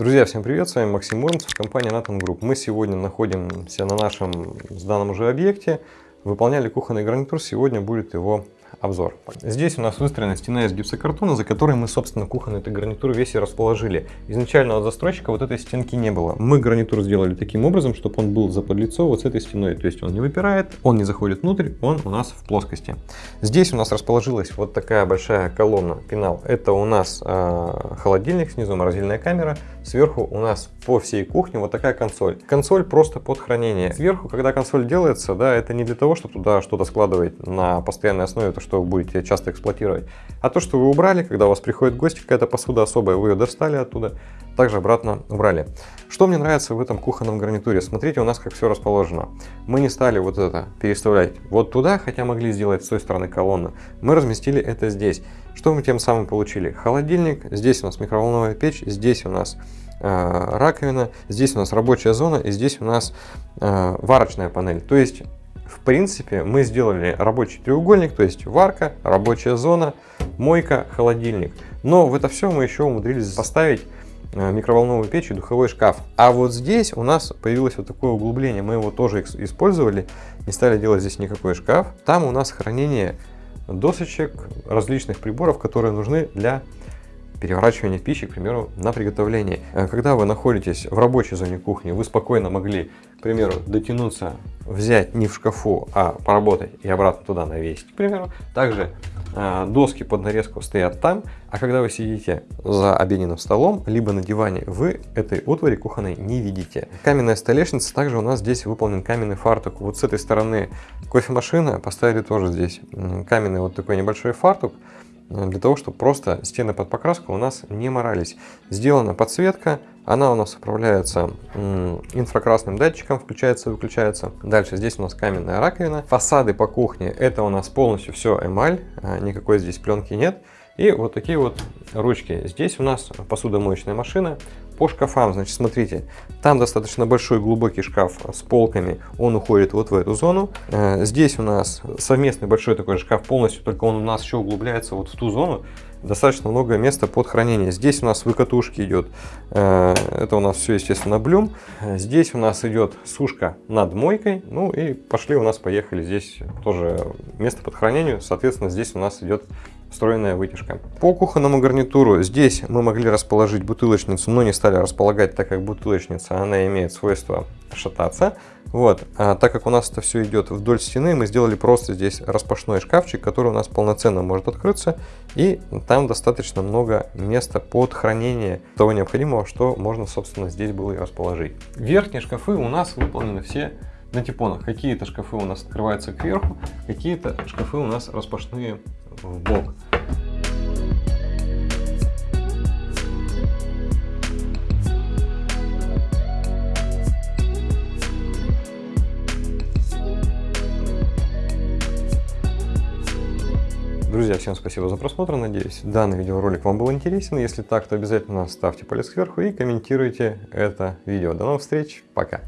Друзья, всем привет, с вами Максим Муромцев, компания Nathan Group. Мы сегодня находимся на нашем сданном уже объекте, выполняли кухонный гарнитур, сегодня будет его обзор. Здесь у нас выстроена стена из гипсокартона, за которой мы, собственно, кухонный гарнитур весь и расположили. Изначально от застройщика вот этой стенки не было. Мы гарнитур сделали таким образом, чтобы он был заподлицо вот с этой стеной. То есть он не выпирает, он не заходит внутрь, он у нас в плоскости. Здесь у нас расположилась вот такая большая колонна, пенал. Это у нас э, холодильник, снизу морозильная камера. Сверху у нас по всей кухне вот такая консоль. Консоль просто под хранение. Сверху, когда консоль делается, да, это не для того, чтобы туда что-то складывать на постоянной основе, то, что вы будете часто эксплуатировать, а то, что вы убрали, когда у вас приходит гость, какая-то посуда особая, вы ее достали оттуда, также обратно убрали. Что мне нравится в этом кухонном гарнитуре? Смотрите, у нас как все расположено. Мы не стали вот это переставлять вот туда, хотя могли сделать с той стороны колонны. Мы разместили это здесь. Что мы тем самым получили? Холодильник, здесь у нас микроволновая печь, здесь у нас э, раковина, здесь у нас рабочая зона и здесь у нас э, варочная панель. То есть, в принципе, мы сделали рабочий треугольник, то есть варка, рабочая зона, мойка, холодильник. Но в это все мы еще умудрились поставить э, микроволновую печь и духовой шкаф. А вот здесь у нас появилось вот такое углубление, мы его тоже использовали, не стали делать здесь никакой шкаф. Там у нас хранение досочек, различных приборов, которые нужны для переворачивания пищи, к примеру, на приготовление. Э, когда вы находитесь в рабочей зоне кухни, вы спокойно могли, к примеру, дотянуться, взять не в шкафу, а поработать и обратно туда навесить, к примеру. Также э, доски под нарезку стоят там, а когда вы сидите за обеденным столом, либо на диване, вы этой утвари кухонной не видите. Каменная столешница, также у нас здесь выполнен каменный фартук. Вот с этой стороны кофемашина, поставили тоже здесь каменный вот такой небольшой фартук, для того, чтобы просто стены под покраску у нас не морались. Сделана подсветка, она у нас управляется инфракрасным датчиком, включается и выключается. Дальше здесь у нас каменная раковина. Фасады по кухне, это у нас полностью все эмаль, э, никакой здесь пленки нет. И вот такие вот ручки. Здесь у нас посудомоечная машина. По шкафам, значит, смотрите, там достаточно большой глубокий шкаф с полками, он уходит вот в эту зону. Э, здесь у нас совместный большой такой шкаф полностью, только он у нас еще углубляется вот в ту зону. Достаточно много места под хранение. Здесь у нас выкатушки идет, э, это у нас все, естественно, блюм. Здесь у нас идет сушка над мойкой, ну и пошли у нас, поехали. Здесь тоже место под хранению, соответственно, здесь у нас идет встроенная вытяжка. По кухонному гарнитуру здесь мы могли расположить бутылочницу, но не стали располагать, так как бутылочница, она имеет свойство шататься. Вот, а так как у нас это все идет вдоль стены, мы сделали просто здесь распашной шкафчик, который у нас полноценно может открыться. И там достаточно много места под хранение того необходимого, что можно, собственно, здесь было и расположить. Верхние шкафы у нас выполнены все на типонах. Какие-то шкафы у нас открываются кверху, какие-то шкафы у нас распашные в бок. Друзья, всем спасибо за просмотр, надеюсь данный видеоролик вам был интересен. Если так, то обязательно ставьте палец кверху и комментируйте это видео. До новых встреч, пока!